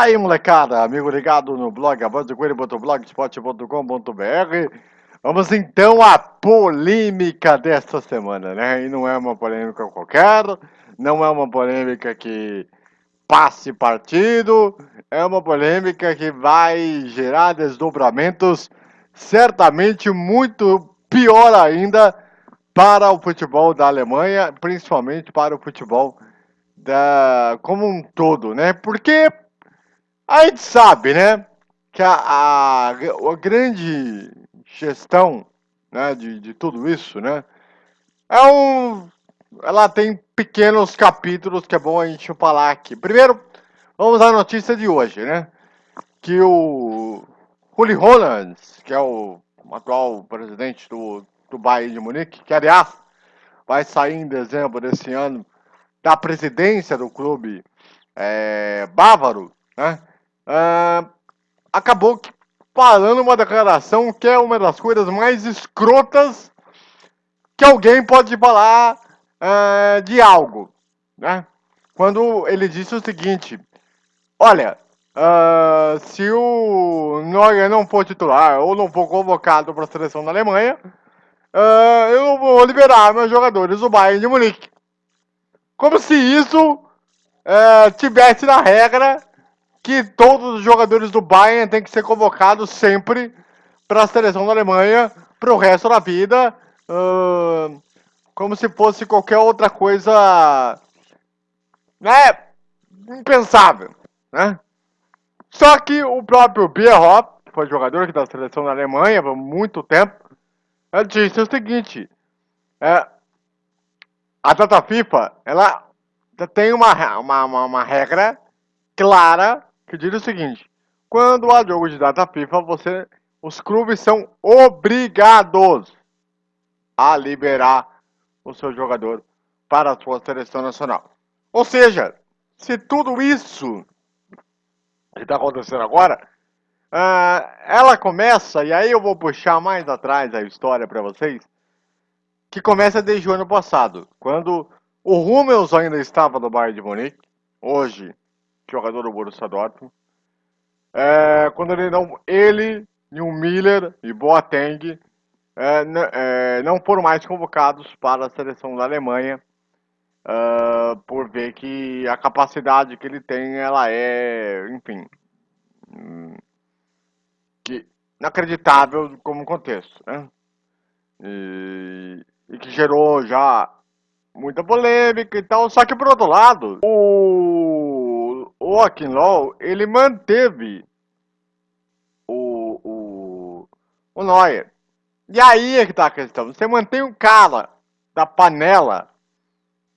Aí, molecada, amigo ligado no blog avançocoelho.blogspot.com.br Vamos então à polêmica desta semana, né? E não é uma polêmica qualquer, não é uma polêmica que passe partido, é uma polêmica que vai gerar desdobramentos certamente muito pior ainda para o futebol da Alemanha, principalmente para o futebol da, como um todo, né? Porque a gente sabe, né, que a, a, a grande gestão né, de, de tudo isso, né, é um... Ela tem pequenos capítulos que é bom a gente falar aqui. Primeiro, vamos à notícia de hoje, né, que o Uli Hollands, que é o atual presidente do, do Bayern de Munique, que aliás vai sair em dezembro desse ano da presidência do clube é, bávaro, né? Uh, acabou falando uma declaração que é uma das coisas mais escrotas que alguém pode falar uh, de algo, né? Quando ele disse o seguinte, olha, uh, se o Neuer não for titular ou não for convocado para a seleção da Alemanha, eu vou liberar meus jogadores do Bayern de Munique. Como se isso tivesse na regra que todos os jogadores do Bayern têm que ser convocados sempre para a seleção da Alemanha para o resto da vida, uh, como se fosse qualquer outra coisa, né, impensável, né? Só que o próprio Bierhoff, que foi jogador aqui da seleção da Alemanha por muito tempo, disse o seguinte, é, a data FIFA, ela tem uma, uma, uma, uma regra clara que diz o seguinte: quando há jogo de data FIFA, você, os clubes são obrigados a liberar o seu jogador para a sua seleção nacional. Ou seja, se tudo isso que está acontecendo agora, uh, ela começa, e aí eu vou puxar mais atrás a história para vocês, que começa desde o ano passado, quando o Hummels ainda estava no Bayern de Munique, hoje jogador do Borussia Dortmund, é, quando ele não, ele, o Miller e Boateng é, é, não foram mais convocados para a seleção da Alemanha, uh, por ver que a capacidade que ele tem, ela é, enfim, hum, que inacreditável como contexto, né? E, e que gerou já muita polêmica e tal, só que por outro lado, o, o Akinlaw, ele manteve o, o, o Neuer. E aí é que tá a questão, você mantém um cara da panela,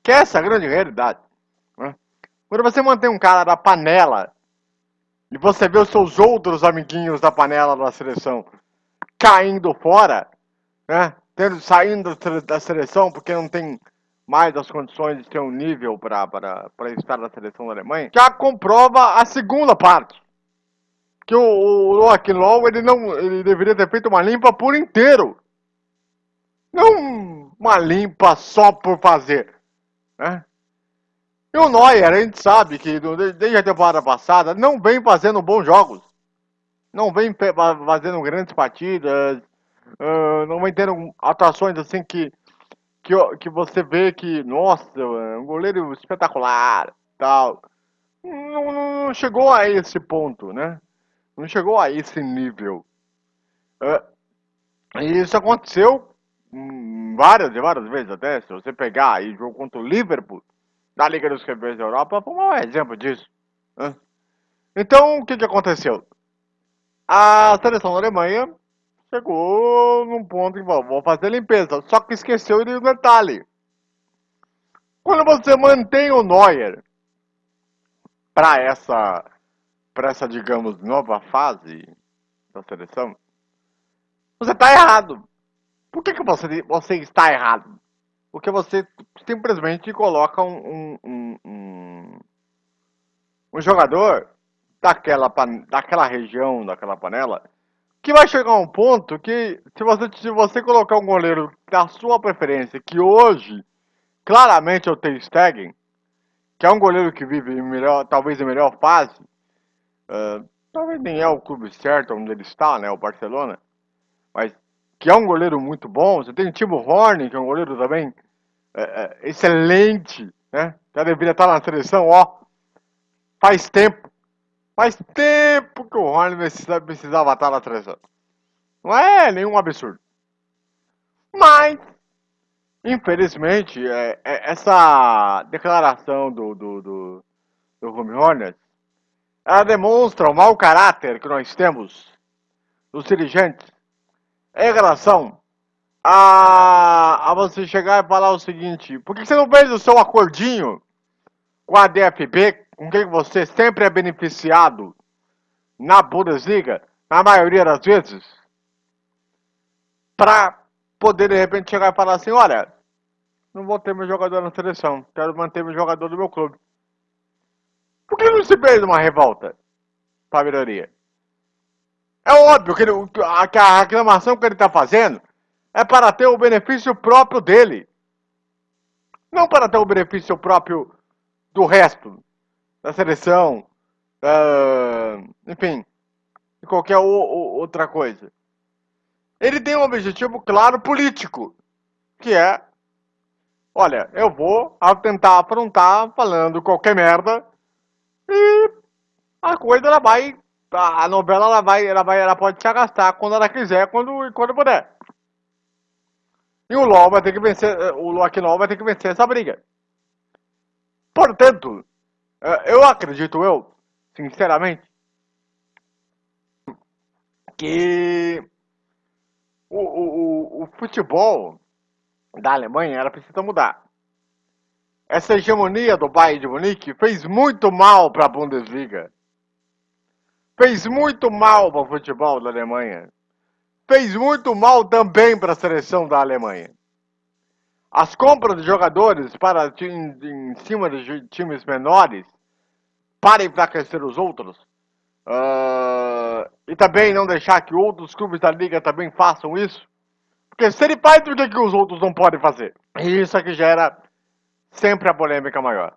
que é essa grande realidade. Né? Quando você mantém um cara da panela, e você vê os seus outros amiguinhos da panela da seleção caindo fora, né? Tendo, saindo da seleção porque não tem mais as condições de ter um nível para estar na seleção da Alemanha, já comprova a segunda parte. Que o, o Low, ele não ele deveria ter feito uma limpa por inteiro. Não uma limpa só por fazer. Né? E o Neuer, a gente sabe que desde a temporada passada não vem fazendo bons jogos. Não vem fazendo grandes partidas. Não vem tendo atuações assim que que, que você vê que, nossa, é um goleiro espetacular, tal. Não, não, chegou a esse ponto, né? Não chegou a esse nível. Uh, e isso aconteceu hum, várias e várias vezes até. Se você pegar aí jogo contra o Liverpool, da Liga dos Campeões da Europa, foi um exemplo disso. Né? Então, o que, que aconteceu? A seleção da Alemanha chegou num ponto que vou fazer limpeza. Só que esqueceu de um detalhe. Quando você mantém o Neuer para essa, essa, digamos, nova fase da seleção, você está errado. Por que, que você, você está errado? Porque você simplesmente coloca um, um, um, um jogador daquela, daquela região, daquela panela, que vai chegar um ponto que, se você, se você colocar um goleiro da sua preferência, que hoje, claramente é o Ter Stegen, que é um goleiro que vive melhor, talvez em melhor fase, Uh, talvez nem é o clube certo onde ele está, né? O Barcelona. Mas que é um goleiro muito bom. Você tem o Timo Horn, que é um goleiro também é, é, excelente, né? Já deveria estar na seleção, ó. Faz tempo. Faz tempo que o Horn precisava estar na seleção. Não é nenhum absurdo. Mas, infelizmente, é, é, essa declaração do, do, do, do Hornets, ela demonstra o mau caráter que nós temos dos dirigentes em relação a, a você chegar e falar o seguinte, por que você não fez o seu acordinho com a DFB, com quem você sempre é beneficiado na Bundesliga, na maioria das vezes, para poder de repente chegar e falar assim, olha, não vou ter meu jogador na seleção, quero manter meu jogador do meu clube. Por que não se fez uma revolta para a melhoria? É óbvio que, ele, que a reclamação que ele está fazendo é para ter o benefício próprio dele. Não para ter o benefício próprio do resto, da seleção, enfim, de qualquer outra coisa. Ele tem um objetivo claro político, que é, olha, eu vou tentar afrontar falando qualquer merda e a coisa ela vai a novela ela vai, ela vai, ela pode se arrastar quando ela quiser, quando, quando puder. E o LOL vai ter que vencer, o LOL vai ter que vencer essa briga. Portanto, eu acredito eu, sinceramente, que o, o, o futebol da Alemanha era precisa mudar. Essa hegemonia do Bayern de Munique fez muito mal para a Bundesliga fez muito mal para o futebol da Alemanha. Fez muito mal também para a seleção da Alemanha. As compras de jogadores para em, em cima de times menores para enfraquecer os outros uh, e também não deixar que outros clubes da liga também façam isso. Porque se ele faz, por que, que os outros não podem fazer? E isso aqui gera sempre a polêmica maior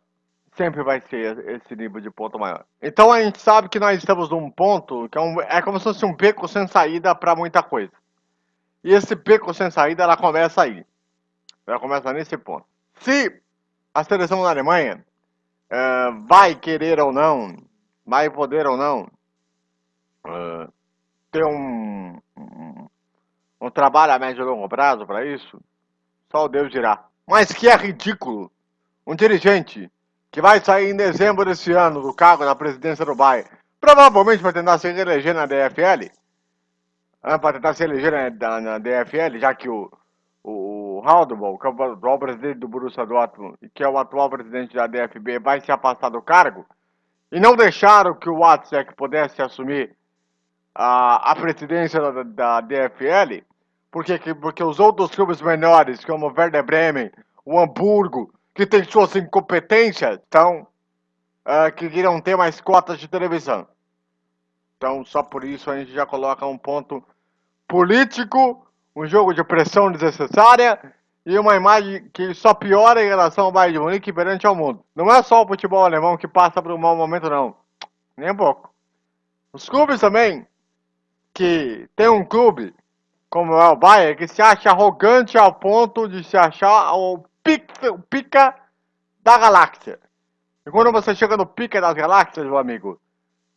sempre vai ser esse nível de ponto maior. Então a gente sabe que nós estamos num ponto que é, um, é como se fosse um beco sem saída para muita coisa. E esse beco sem saída, ela começa aí. Ela começa nesse ponto. Se a seleção da Alemanha uh, vai querer ou não, vai poder ou não uh, ter um, um, um trabalho a médio e longo prazo para isso, só Deus dirá. Mas que é ridículo um dirigente que vai sair em dezembro desse ano do cargo da presidência do Bayern, provavelmente para tentar se reeleger na DFL, ah, para tentar se eleger na, na, DFL, já que o, o, Haldebol, que é o atual presidente do Borussia Dortmund, e que é o atual presidente da DFB, vai se afastar do cargo, e não deixaram que o Watzek pudesse assumir a, a presidência da, da DFL, porque, porque os outros clubes menores, como o Werder Bremen, o Hamburgo, que tem suas incompetências, então, uh, que queriam ter mais cotas de televisão. Então, só por isso a gente já coloca um ponto político, um jogo de pressão desnecessária e uma imagem que só piora em relação ao Bayern de Munique perante ao mundo. Não é só o futebol alemão que passa por um mau momento, não. Nem um pouco. Os clubes também, que tem um clube, como é o Bayern, que se acha arrogante ao ponto de se achar o pica, da galáxia. E quando você chega no pica das galáxias, meu amigo,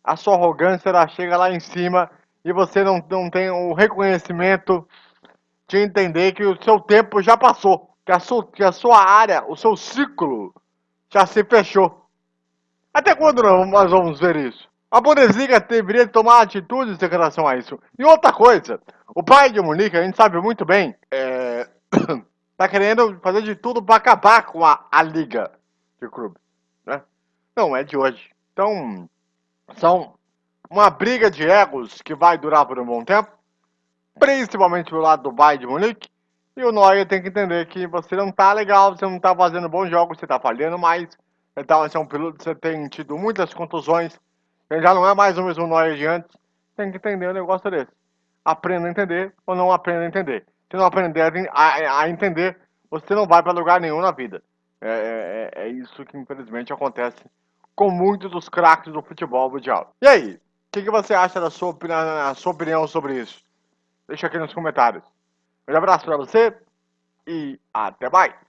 a sua arrogância ela chega lá em cima e você não, não tem o reconhecimento de entender que o seu tempo já passou, que a, sua, que a sua área, o seu ciclo já se fechou. Até quando nós vamos ver isso? A Bundesliga deveria tomar atitudes em relação a isso. E outra coisa, o pai de Munique, a gente sabe muito bem, é... tá querendo fazer de tudo para acabar com a, a liga de clubes, né? Não é de hoje. Então, são uma briga de egos que vai durar por um bom tempo, principalmente pelo lado do Bayern de Munique, e o Neuer tem que entender que você não tá legal, você não tá fazendo bons jogos, você tá falhando mais, então você é um piloto, você tem tido muitas contusões, você já não é mais o mesmo Neuer de antes, tem que entender o negócio desse. Aprenda a entender ou não aprenda a entender. Se não aprender a, a entender, você não vai para lugar nenhum na vida. É, é, é, é, isso que infelizmente acontece com muitos dos craques do futebol mundial. E aí, o que, que, você acha da sua, sua opinião sobre isso? Deixa aqui nos comentários. Um abraço para você e até mais!